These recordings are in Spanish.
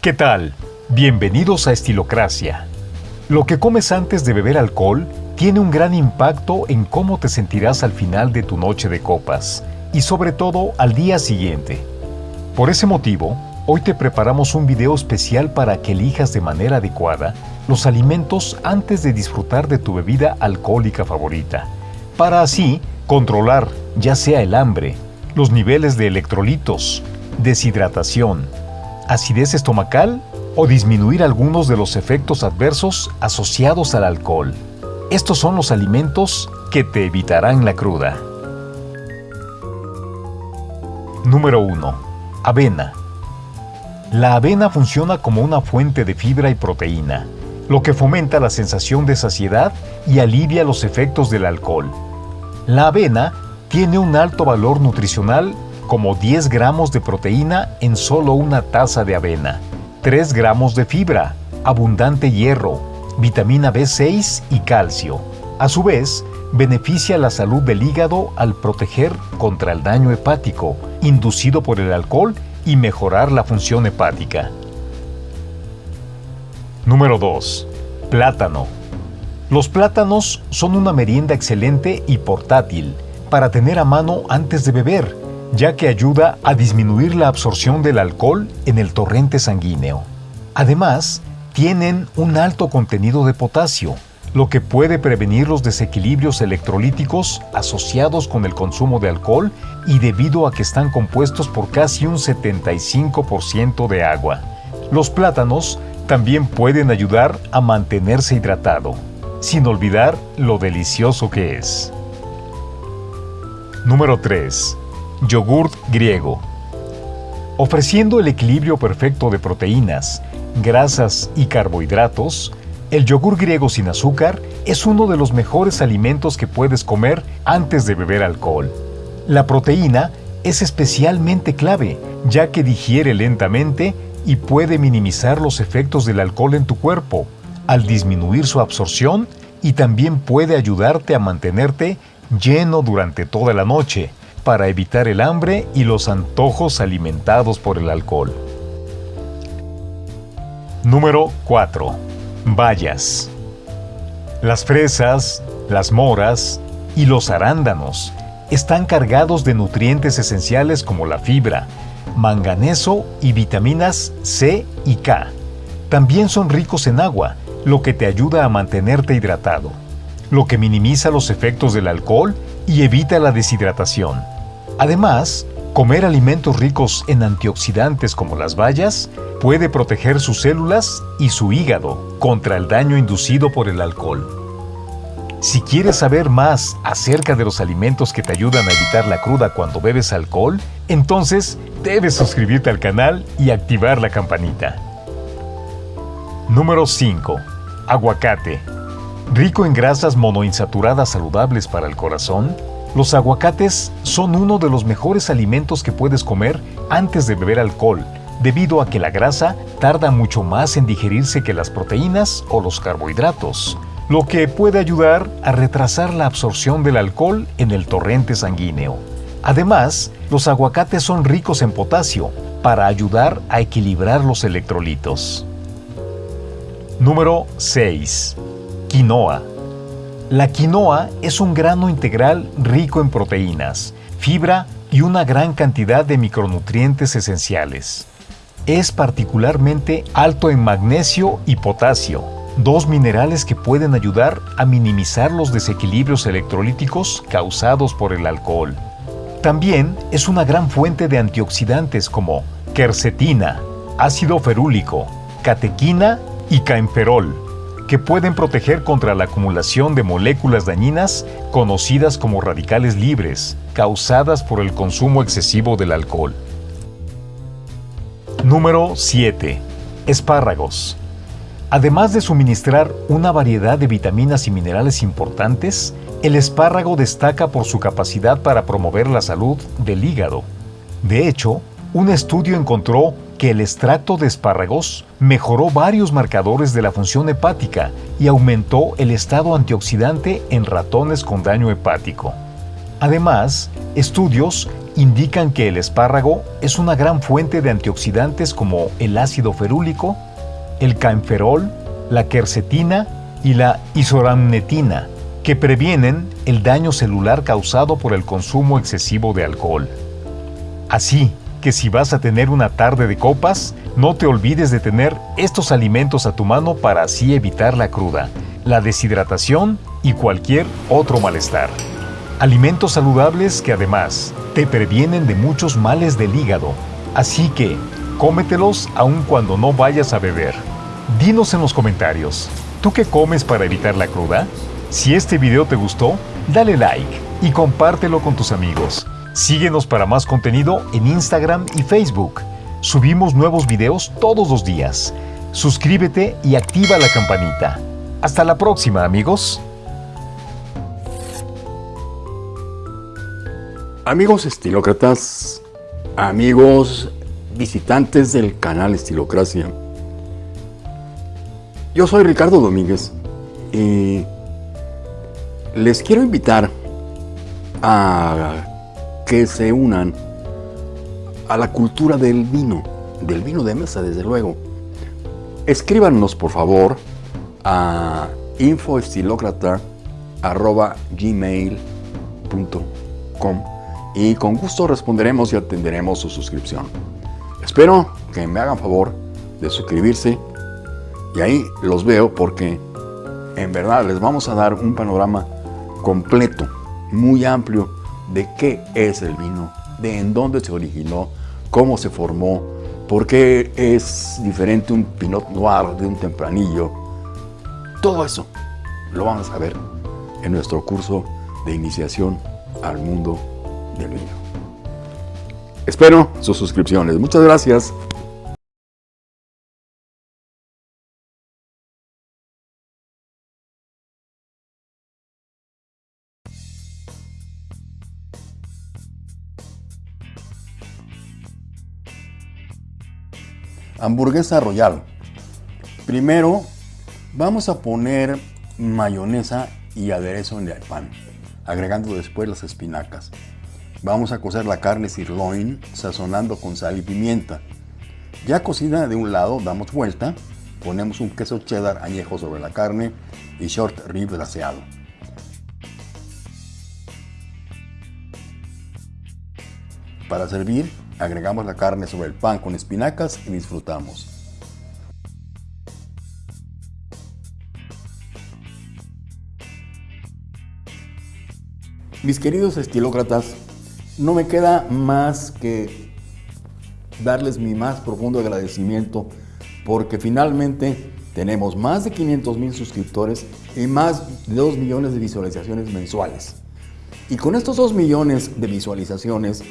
¿Qué tal? Bienvenidos a Estilocracia. Lo que comes antes de beber alcohol tiene un gran impacto en cómo te sentirás al final de tu noche de copas y sobre todo al día siguiente. Por ese motivo, hoy te preparamos un video especial para que elijas de manera adecuada los alimentos antes de disfrutar de tu bebida alcohólica favorita, para así controlar ya sea el hambre, los niveles de electrolitos, deshidratación, acidez estomacal o disminuir algunos de los efectos adversos asociados al alcohol. Estos son los alimentos que te evitarán la cruda. Número 1. Avena. La avena funciona como una fuente de fibra y proteína, lo que fomenta la sensación de saciedad y alivia los efectos del alcohol. La avena tiene un alto valor nutricional como 10 gramos de proteína en solo una taza de avena, 3 gramos de fibra, abundante hierro, vitamina B6 y calcio. A su vez, beneficia la salud del hígado al proteger contra el daño hepático inducido por el alcohol y mejorar la función hepática. Número 2. Plátano. Los plátanos son una merienda excelente y portátil para tener a mano antes de beber ya que ayuda a disminuir la absorción del alcohol en el torrente sanguíneo. Además, tienen un alto contenido de potasio, lo que puede prevenir los desequilibrios electrolíticos asociados con el consumo de alcohol y debido a que están compuestos por casi un 75% de agua. Los plátanos también pueden ayudar a mantenerse hidratado, sin olvidar lo delicioso que es. Número 3. Yogurt griego. Ofreciendo el equilibrio perfecto de proteínas, grasas y carbohidratos, el yogur griego sin azúcar es uno de los mejores alimentos que puedes comer antes de beber alcohol. La proteína es especialmente clave, ya que digiere lentamente y puede minimizar los efectos del alcohol en tu cuerpo, al disminuir su absorción y también puede ayudarte a mantenerte lleno durante toda la noche, para evitar el hambre y los antojos alimentados por el alcohol. Número 4. Bayas. Las fresas, las moras y los arándanos están cargados de nutrientes esenciales como la fibra, manganeso y vitaminas C y K. También son ricos en agua, lo que te ayuda a mantenerte hidratado, lo que minimiza los efectos del alcohol y evita la deshidratación. Además, comer alimentos ricos en antioxidantes como las bayas puede proteger sus células y su hígado contra el daño inducido por el alcohol. Si quieres saber más acerca de los alimentos que te ayudan a evitar la cruda cuando bebes alcohol, entonces debes suscribirte al canal y activar la campanita. Número 5. Aguacate. Rico en grasas monoinsaturadas saludables para el corazón, los aguacates son uno de los mejores alimentos que puedes comer antes de beber alcohol, debido a que la grasa tarda mucho más en digerirse que las proteínas o los carbohidratos, lo que puede ayudar a retrasar la absorción del alcohol en el torrente sanguíneo. Además, los aguacates son ricos en potasio para ayudar a equilibrar los electrolitos. Número 6. Quinoa. La quinoa es un grano integral rico en proteínas, fibra y una gran cantidad de micronutrientes esenciales. Es particularmente alto en magnesio y potasio, dos minerales que pueden ayudar a minimizar los desequilibrios electrolíticos causados por el alcohol. También es una gran fuente de antioxidantes como quercetina, ácido ferúlico, catequina y caemferol, que pueden proteger contra la acumulación de moléculas dañinas conocidas como radicales libres, causadas por el consumo excesivo del alcohol. Número 7. Espárragos. Además de suministrar una variedad de vitaminas y minerales importantes, el espárrago destaca por su capacidad para promover la salud del hígado. De hecho, un estudio encontró que el extracto de espárragos mejoró varios marcadores de la función hepática y aumentó el estado antioxidante en ratones con daño hepático. Además, estudios indican que el espárrago es una gran fuente de antioxidantes como el ácido ferúlico, el caenferol, la quercetina y la isoramnetina, que previenen el daño celular causado por el consumo excesivo de alcohol. Así que si vas a tener una tarde de copas, no te olvides de tener estos alimentos a tu mano para así evitar la cruda, la deshidratación y cualquier otro malestar. Alimentos saludables que además te previenen de muchos males del hígado, así que cómetelos aun cuando no vayas a beber. Dinos en los comentarios, ¿tú qué comes para evitar la cruda? Si este video te gustó, dale like y compártelo con tus amigos. Síguenos para más contenido en Instagram y Facebook. Subimos nuevos videos todos los días. Suscríbete y activa la campanita. Hasta la próxima, amigos. Amigos estilócratas, amigos visitantes del canal Estilocracia, yo soy Ricardo Domínguez y les quiero invitar a que se unan a la cultura del vino, del vino de mesa desde luego. Escríbanos por favor a infoestilocrata.gmail.com y con gusto responderemos y atenderemos su suscripción. Espero que me hagan favor de suscribirse y ahí los veo porque en verdad les vamos a dar un panorama completo, muy amplio de qué es el vino, de en dónde se originó, cómo se formó, por qué es diferente un Pinot Noir de un Tempranillo. Todo eso lo vamos a ver en nuestro curso de iniciación al mundo del vino. Espero sus suscripciones. Muchas gracias. Hamburguesa Royal. Primero vamos a poner mayonesa y aderezo en el pan, agregando después las espinacas. Vamos a cocer la carne sirloin sazonando con sal y pimienta. Ya cocida de un lado, damos vuelta, ponemos un queso cheddar añejo sobre la carne y short rib glaseado. Para servir, agregamos la carne sobre el pan con espinacas y disfrutamos. Mis queridos estilócratas, no me queda más que darles mi más profundo agradecimiento porque finalmente tenemos más de 500 mil suscriptores y más de 2 millones de visualizaciones mensuales. Y con estos 2 millones de visualizaciones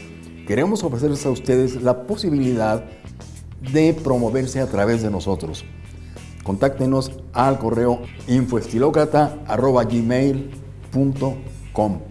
queremos ofrecerles a ustedes la posibilidad de promoverse a través de nosotros. Contáctenos al correo infoestilocrata.gmail.com